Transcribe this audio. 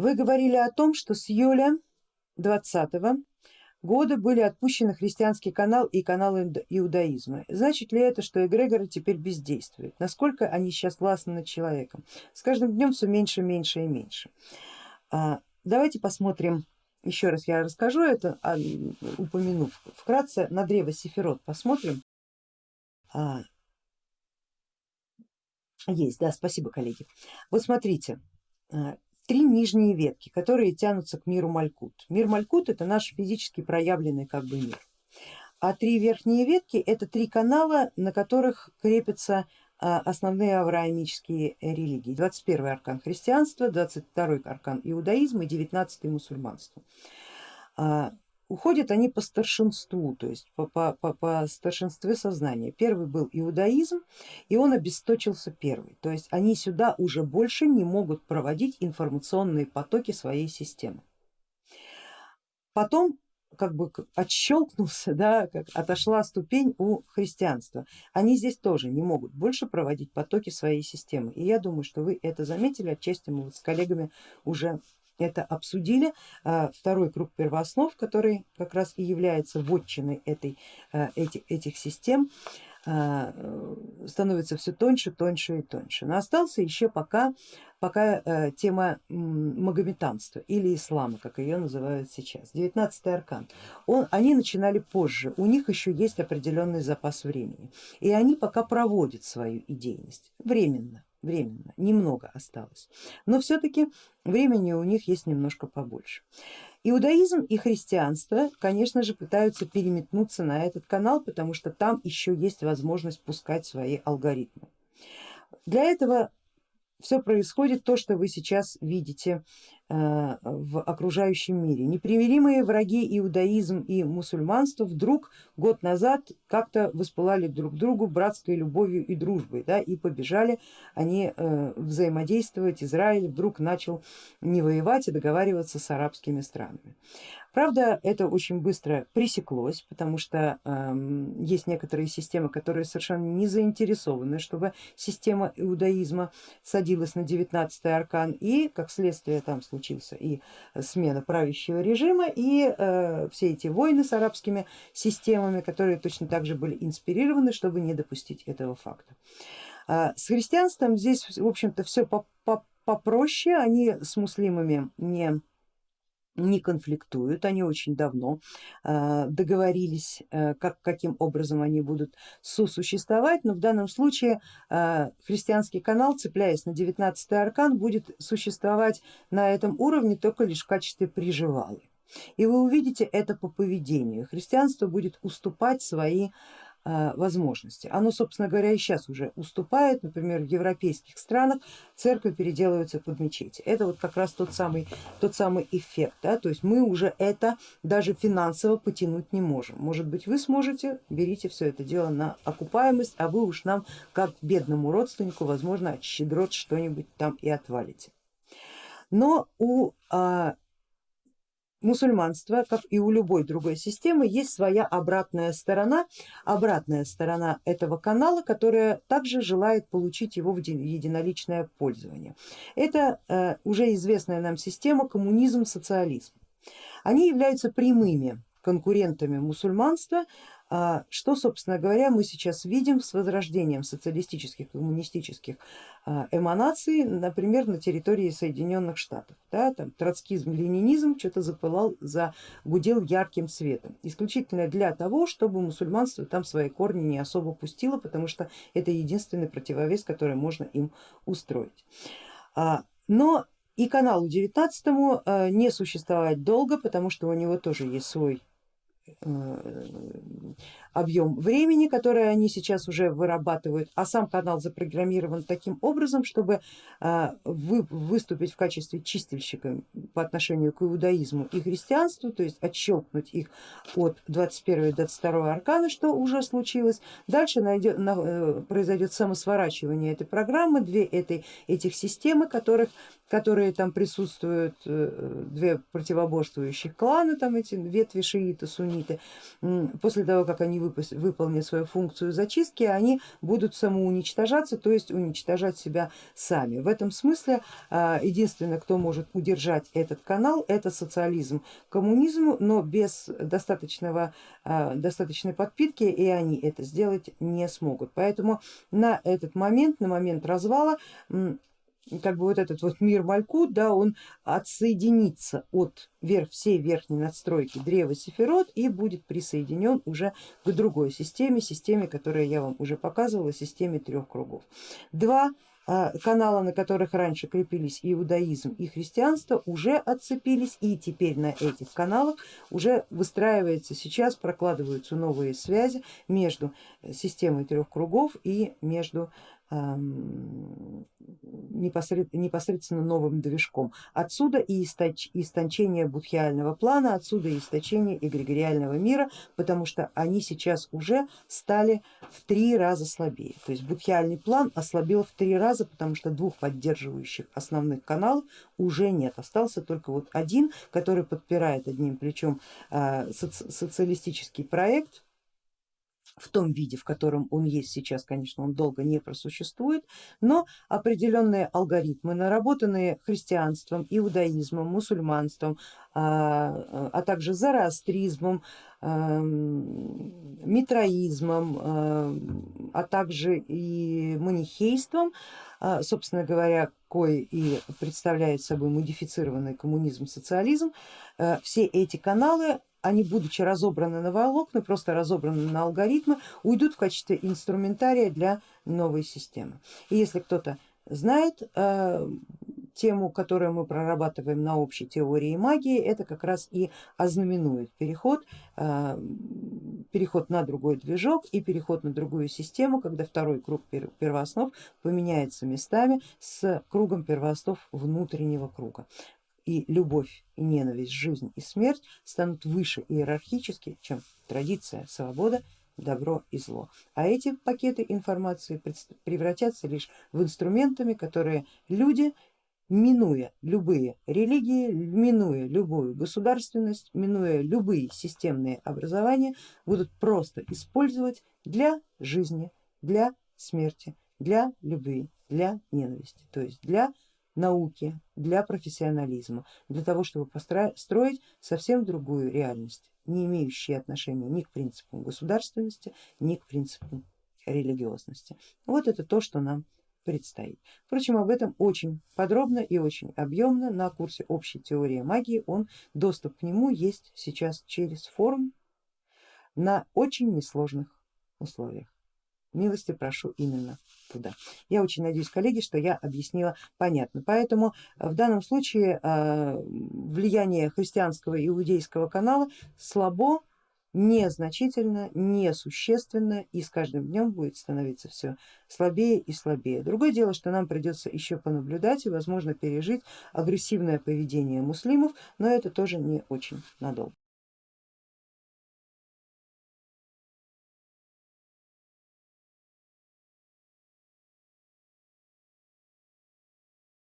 Вы говорили о том, что с июля 20 года были отпущены христианский канал и канал иудаизма. Значит ли это, что эгрегоры теперь бездействуют? Насколько они сейчас властны над человеком? С каждым днем все меньше, меньше и меньше. А, давайте посмотрим, еще раз я расскажу это, а, упомянув вкратце, на древо Сефирот посмотрим. А, есть, да, спасибо коллеги. Вот смотрите, три нижние ветки, которые тянутся к миру Малькут. Мир Малькут это наш физически проявленный как бы мир. А три верхние ветки это три канала, на которых крепятся а, основные авраамические религии. 21 аркан христианства, 22 аркан иудаизма и 19 мусульманство. Уходят они по старшинству, то есть по, по, по, по старшинству сознания. Первый был иудаизм и он обесточился первый, то есть они сюда уже больше не могут проводить информационные потоки своей системы. Потом как бы отщелкнулся, да, как отошла ступень у христианства. Они здесь тоже не могут больше проводить потоки своей системы. И я думаю, что вы это заметили, отчасти мы вот с коллегами уже это обсудили. А, второй круг первооснов, который как раз и является вотчиной этой, а, этих, этих систем, а, становится все тоньше, тоньше и тоньше. Но остался еще пока, пока тема магометанства или ислама, как ее называют сейчас. 19 аркан. Он, они начинали позже, у них еще есть определенный запас времени и они пока проводят свою идейность временно временно, немного осталось, но все-таки времени у них есть немножко побольше. Иудаизм и христианство, конечно же, пытаются переметнуться на этот канал, потому что там еще есть возможность пускать свои алгоритмы. Для этого все происходит то, что вы сейчас видите э, в окружающем мире. Непримиримые враги иудаизм и мусульманство вдруг год назад как-то воспылали друг другу братской любовью и дружбой да, и побежали они э, взаимодействовать. Израиль вдруг начал не воевать, а договариваться с арабскими странами. Правда, это очень быстро пресеклось, потому что э, есть некоторые системы, которые совершенно не заинтересованы, чтобы система иудаизма садилась на 19 аркан и как следствие там случился и смена правящего режима и э, все эти войны с арабскими системами, которые точно так же были инспирированы, чтобы не допустить этого факта. А с христианством здесь в общем-то все попроще, они с муслимами не не конфликтуют, они очень давно э, договорились, э, как, каким образом они будут сосуществовать, но в данном случае э, христианский канал, цепляясь на 19 аркан, будет существовать на этом уровне только лишь в качестве приживалы. И вы увидите это по поведению. Христианство будет уступать свои возможности. Оно, собственно говоря, и сейчас уже уступает, например, в европейских странах церковь переделывается под мечети. Это вот как раз тот самый, тот самый эффект, да? то есть мы уже это даже финансово потянуть не можем. Может быть вы сможете, берите все это дело на окупаемость, а вы уж нам как бедному родственнику, возможно, от щедрот что-нибудь там и отвалите. Но у а, мусульманства, как и у любой другой системы, есть своя обратная сторона, обратная сторона этого канала, которая также желает получить его в единоличное пользование. Это э, уже известная нам система коммунизм, социализм. Они являются прямыми конкурентами мусульманства, что, собственно говоря, мы сейчас видим с возрождением социалистических, коммунистических а, эманаций, например, на территории Соединенных Штатов. Да, там троцкизм, ленинизм что-то запылал, загудел ярким светом, исключительно для того, чтобы мусульманство там свои корни не особо пустило, потому что это единственный противовес, который можно им устроить. А, но и каналу 19 не существовать долго, потому что у него тоже есть свой объем времени, который они сейчас уже вырабатывают, а сам канал запрограммирован таким образом, чтобы э, выступить в качестве чистильщика по отношению к иудаизму и христианству, то есть отщелкнуть их от 21 и 22 аркана, что уже случилось. Дальше найдет, э, произойдет самосворачивание этой программы, две этой, этих системы, которых которые там присутствуют, э, две противоборствующих кланы, там эти ветви шииты, сунниты, после того как они выполнят свою функцию зачистки, они будут самоуничтожаться, то есть уничтожать себя сами. В этом смысле единственное, кто может удержать этот канал, это социализм коммунизму, но без достаточного, достаточной подпитки и они это сделать не смогут. Поэтому на этот момент, на момент развала как бы вот этот вот мир Малькут, да, он отсоединится от верх, всей верхней надстройки древа Сефирот и будет присоединен уже к другой системе, системе, которую я вам уже показывала, системе трех кругов. Два а, канала, на которых раньше крепились иудаизм и христианство, уже отцепились и теперь на этих каналах уже выстраивается сейчас, прокладываются новые связи между системой трех кругов и между непосредственно новым движком. Отсюда и истончение будхиального плана, отсюда и источение эгрегориального мира, потому что они сейчас уже стали в три раза слабее. То есть будхиальный план ослабел в три раза, потому что двух поддерживающих основных каналов уже нет. Остался только вот один, который подпирает одним плечом а, социалистический проект, в том виде, в котором он есть сейчас, конечно, он долго не просуществует, но определенные алгоритмы, наработанные христианством, иудаизмом, мусульманством, а, а также зороастризмом, митроизмом, а также и манихейством, а, собственно говоря, кое и представляет собой модифицированный коммунизм, социализм, э, все эти каналы они, будучи разобраны на волокна, просто разобраны на алгоритмы, уйдут в качестве инструментария для новой системы. И если кто-то знает э, тему, которую мы прорабатываем на общей теории магии, это как раз и ознаменует переход, э, переход на другой движок и переход на другую систему, когда второй круг первооснов поменяется местами с кругом первооснов внутреннего круга и любовь, и ненависть, жизнь и смерть станут выше иерархически, чем традиция, свобода, добро и зло. А эти пакеты информации превратятся лишь в инструментами, которые люди, минуя любые религии, минуя любую государственность, минуя любые системные образования, будут просто использовать для жизни, для смерти, для любви, для ненависти, то есть для науки, для профессионализма, для того, чтобы построить совсем другую реальность, не имеющую отношения ни к принципам государственности, ни к принципам религиозности. Вот это то, что нам предстоит. Впрочем, об этом очень подробно и очень объемно на курсе общей теории магии. Он, доступ к нему есть сейчас через форум на очень несложных условиях милости прошу именно туда. Я очень надеюсь, коллеги, что я объяснила понятно. Поэтому э, в данном случае э, влияние христианского иудейского канала слабо, незначительно, несущественно и с каждым днем будет становиться все слабее и слабее. Другое дело, что нам придется еще понаблюдать и возможно пережить агрессивное поведение муслимов, но это тоже не очень надолго.